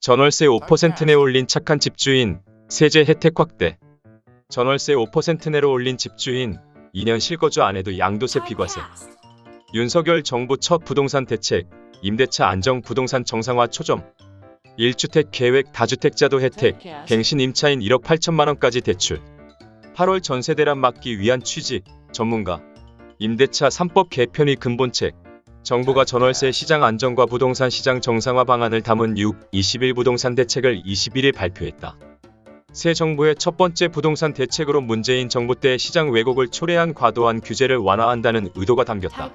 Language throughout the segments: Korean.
전월세 5%내 올린 착한 집주인, 세제 혜택 확대. 전월세 5% 내로 올린 집주인, 2년 실거주 안 해도 양도세 비과세. 윤석열 정부 첫 부동산 대책, 임대차 안정 부동산 정상화 초점. 1주택 계획 다주택자도 혜택, 갱신 임차인 1억 8천만 원까지 대출. 8월 전세 대란 막기 위한 취지, 전문가. 임대차 3법 개편이 근본책. 정부가 전월세 시장 안정과 부동산 시장 정상화 방안을 담은 6, 21 부동산 대책을 21일 발표했다. 새 정부의 첫 번째 부동산 대책으로 문재인 정부 때 시장 왜곡을 초래한 과도한 규제를 완화한다는 의도가 담겼다.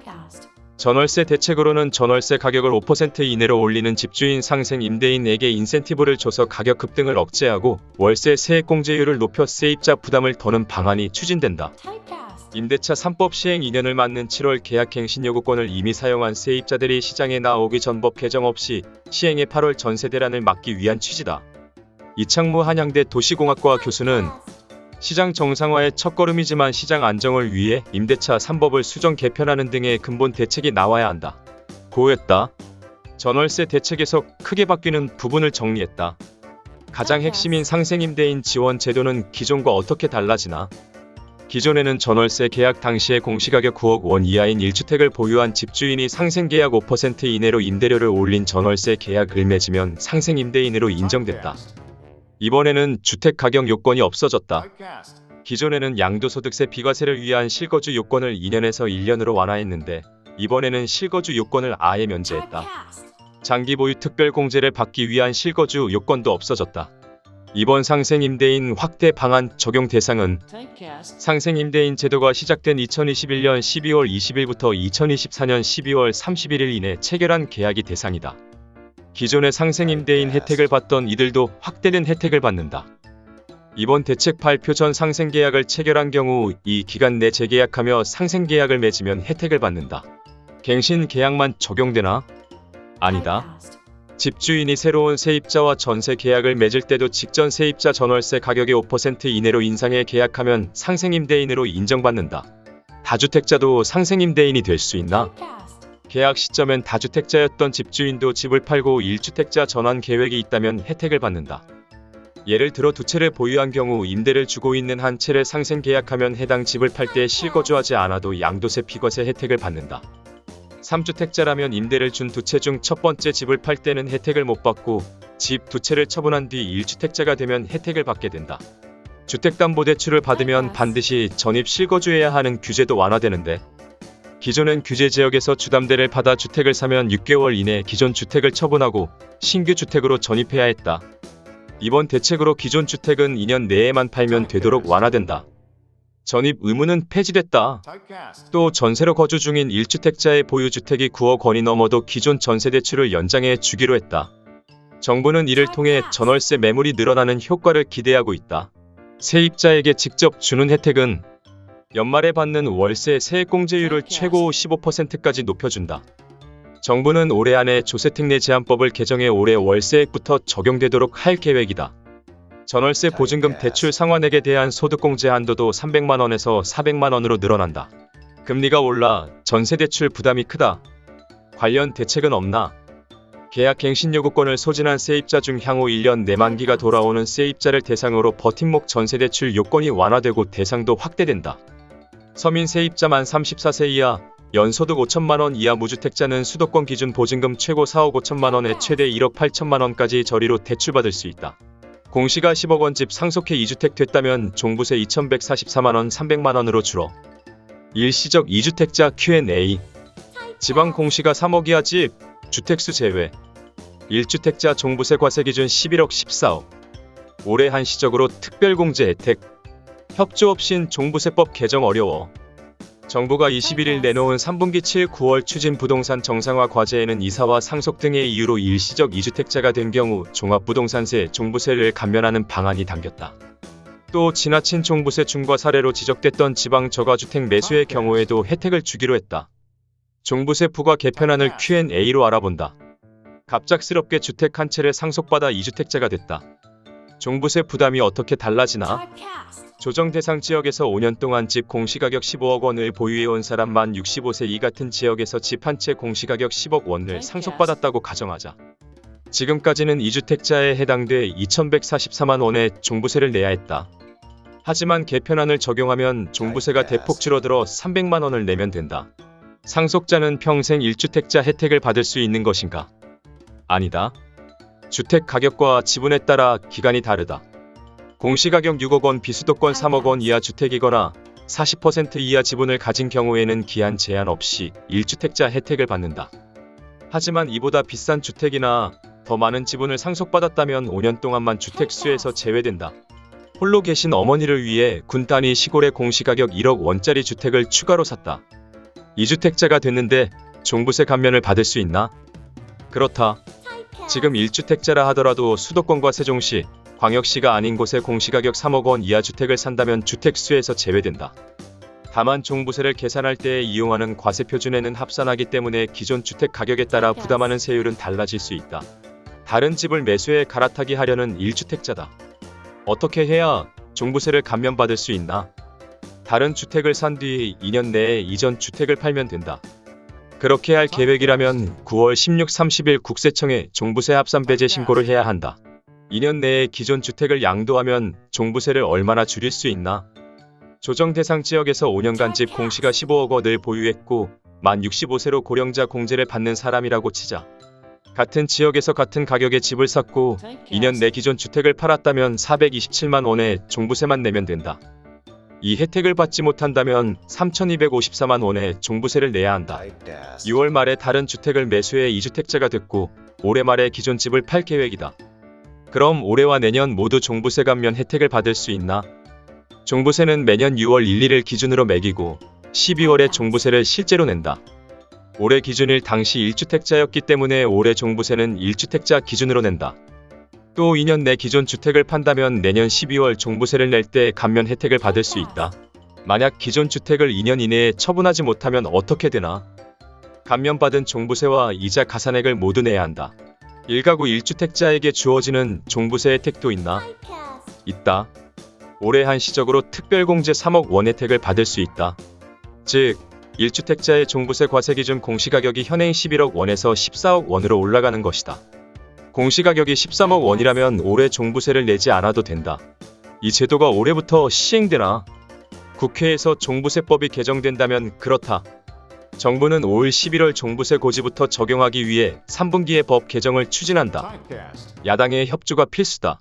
전월세 대책으로는 전월세 가격을 5% 이내로 올리는 집주인 상생 임대인에게 인센티브를 줘서 가격 급등을 억제하고 월세 세액 공제율을 높여 세입자 부담을 더는 방안이 추진된다. 임대차 3법 시행 2년을 맞는 7월 계약갱신 요구권을 이미 사용한 세입자들이 시장에 나오기 전법 개정 없이 시행해 8월 전세 대란을 막기 위한 취지다. 이창무 한양대 도시공학과 교수는 시장 정상화의 첫걸음이지만 시장 안정을 위해 임대차 3법을 수정 개편하는 등의 근본 대책이 나와야 한다. 고했다. 전월세 대책에서 크게 바뀌는 부분을 정리했다. 가장 핵심인 상생임대인 지원 제도는 기존과 어떻게 달라지나? 기존에는 전월세 계약 당시에 공시가격 9억 원 이하인 1주택을 보유한 집주인이 상생계약 5% 이내로 임대료를 올린 전월세 계약을 맺으면 상생임대인으로 인정됐다. 이번에는 주택가격 요건이 없어졌다. 기존에는 양도소득세 비과세를 위한 실거주 요건을 2년에서 1년으로 완화했는데 이번에는 실거주 요건을 아예 면제했다. 장기 보유 특별 공제를 받기 위한 실거주 요건도 없어졌다. 이번 상생임대인 확대 방안 적용 대상은 상생임대인 제도가 시작된 2021년 12월 20일부터 2024년 12월 31일 이내 체결한 계약이 대상이다. 기존의 상생임대인 혜택을 받던 이들도 확대된 혜택을 받는다. 이번 대책 발표 전 상생계약을 체결한 경우 이 기간 내 재계약하며 상생계약을 맺으면 혜택을 받는다. 갱신 계약만 적용되나? 아니다. 집주인이 새로운 세입자와 전세 계약을 맺을 때도 직전 세입자 전월세 가격의 5% 이내로 인상해 계약하면 상생임대인으로 인정받는다. 다주택자도 상생임대인이 될 수 있나? 계약 시점엔 다주택자였던 집주인도 집을 팔고 1주택자 전환 계획이 있다면 혜택을 받는다. 예를 들어 두 채를 보유한 경우 임대를 주고 있는 한 채를 상생 계약하면 해당 집을 팔 때 실거주하지 않아도 양도세 비과세 혜택을 받는다. 3주택자라면 임대를 준 두 채 중 첫 번째 집을 팔 때는 혜택을 못 받고 집 두 채를 처분한 뒤 1주택자가 되면 혜택을 받게 된다. 주택담보대출을 받으면 반드시 전입 실거주해야 하는 규제도 완화되는데 기존엔 규제 지역에서 주담대를 받아 주택을 사면 6개월 이내 기존 주택을 처분하고 신규 주택으로 전입해야 했다. 이번 대책으로 기존 주택은 2년 내에만 팔면 되도록 완화된다. 전입 의무는 폐지됐다. 또 전세로 거주 중인 1주택자의 보유주택이 9억 원이 넘어도 기존 전세대출을 연장해 주기로 했다. 정부는 이를 통해 전월세 매물이 늘어나는 효과를 기대하고 있다. 세입자에게 직접 주는 혜택은 연말에 받는 월세 세액공제율을 최고 15%까지 높여준다. 정부는 올해 안에 조세특례 제한법을 개정해 올해 월세액부터 적용되도록 할 계획이다. 전월세 보증금 대출 상환액에 대한 소득공제 한도도 300만원에서 400만원으로 늘어난다. 금리가 올라 전세대출 부담이 크다. 관련 대책은 없나? 계약 갱신 요구권을 소진한 세입자 중 향후 1년 내 만기가 돌아오는 세입자를 대상으로 버팀목 전세대출 요건이 완화되고 대상도 확대된다. 서민 세입자 만 34세 이하, 연소득 5천만원 이하 무주택자는 수도권 기준 보증금 최고 4억 5천만원에 최대 1억 8천만원까지 저리로 대출받을 수 있다. 공시가 10억 원 집 상속해 2주택 됐다면 종부세 2144만원 300만원으로 줄어. 일시적 2주택자 Q&A 지방 공시가 3억 이하 집, 주택수 제외. 1주택자 종부세 과세 기준 11억 14억. 올해 한시적으로 특별공제 혜택. 협조 없인 종부세법 개정 어려워 정부가 21일 내놓은 3분기 7, 9월 추진 부동산 정상화 과제에는 이사와 상속 등의 이유로 일시적 2주택자가 된 경우 종합부동산세 종부세를 감면하는 방안이 담겼다. 또 지나친 종부세 중과 사례로 지적됐던 지방 저가주택 매수의 경우에도 혜택을 주기로 했다. 종부세 부과 개편안을 Q&A로 알아본다. 갑작스럽게 주택 한 채를 상속받아 2주택자가 됐다. 종부세 부담이 어떻게 달라지나? 조정 대상 지역에서 5년 동안 집 공시가격 15억 원을 보유해온 사람 만 65세 이 같은 지역에서 집 한 채 공시가격 10억 원을 상속받았다고 가정하자. 지금까지는 2주택자에 해당돼 2,144만 원의 종부세를 내야 했다. 하지만 개편안을 적용하면 종부세가 대폭 줄어들어 300만 원을 내면 된다. 상속자는 평생 1주택자 혜택을 받을 수 있는 것인가? 아니다. 주택 가격과 지분에 따라 기간이 다르다. 공시가격 6억 원 비수도권 3억 원 이하 주택이거나 40% 이하 지분을 가진 경우에는 기한 제한 없이 1주택자 혜택을 받는다. 하지만 이보다 비싼 주택이나 더 많은 지분을 상속받았다면 5년 동안만 주택수에서 제외된다. 홀로 계신 어머니를 위해 군 단위 시골의 공시가격 1억 원짜리 주택을 추가로 샀다. 2주택자가 됐는데 종부세 감면을 받을 수 있나? 그렇다. 지금 1주택자라 하더라도 수도권과 세종시, 광역시가 아닌 곳에 공시가격 3억 원 이하 주택을 산다면 주택수에서 제외된다. 다만 종부세를 계산할 때 이용하는 과세 표준에는 합산하기 때문에 기존 주택 가격에 따라 부담하는 세율은 달라질 수 있다. 다른 집을 매수해 갈아타기 하려는 1주택자다. 어떻게 해야 종부세를 감면받을 수 있나? 다른 주택을 산 뒤 2년 내에 이전 주택을 팔면 된다. 그렇게 할 계획이라면 9월 16, 30일 국세청에 종부세 합산 배제 신고를 해야 한다. 2년 내에 기존 주택을 양도하면 종부세를 얼마나 줄일 수 있나? 조정 대상 지역에서 5년간 집 공시가 15억 원을 보유했고 만 65세로 고령자 공제를 받는 사람이라고 치자. 같은 지역에서 같은 가격의 집을 샀고 2년 내 기존 주택을 팔았다면 427만 원의 종부세만 내면 된다. 이 혜택을 받지 못한다면 3,254만 원의 종부세를 내야 한다. 6월 말에 다른 주택을 매수해 2주택자가 됐고 올해 말에 기존 집을 팔 계획이다. 그럼 올해와 내년 모두 종부세 감면 혜택을 받을 수 있나? 종부세는 매년 6월 1, 1일 기준으로 매기고 12월에 종부세를 실제로 낸다. 올해 기준일 당시 1주택자였기 때문에 올해 종부세는 1주택자 기준으로 낸다. 또 2년 내 기존 주택을 판다면 내년 12월 종부세를 낼 때 감면 혜택을 받을 수 있다. 만약 기존 주택을 2년 이내에 처분하지 못하면 어떻게 되나? 감면받은 종부세와 이자 가산액을 모두 내야 한다. 1가구 1주택자에게 주어지는 종부세 혜택도 있나? 있다. 올해 한시적으로 특별공제 3억 원 혜택을 받을 수 있다. 즉, 1주택자의 종부세 과세 기준 공시가격이 현행 11억 원에서 14억 원으로 올라가는 것이다. 공시가격이 13억 원이라면 올해 종부세를 내지 않아도 된다. 이 제도가 올해부터 시행되나? 국회에서 종부세법이 개정된다면 그렇다. 정부는 올 11월 종부세 고지부터 적용하기 위해 3분기에 법 개정을 추진한다. 야당의 협조가 필수다.